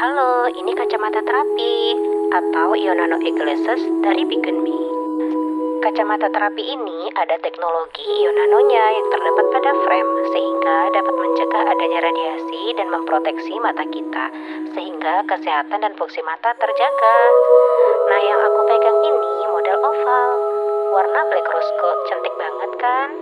Halo, ini kacamata terapi atau Ionano Eyeglasses dari Beacon Me. Kacamata terapi ini ada teknologi ionanonya yang terdapat pada frame sehingga dapat mencegah adanya radiasi dan memproteksi mata kita sehingga kesehatan dan fungsi mata terjaga. Nah, yang aku pegang ini model oval, warna black rose gold, cantik banget kan?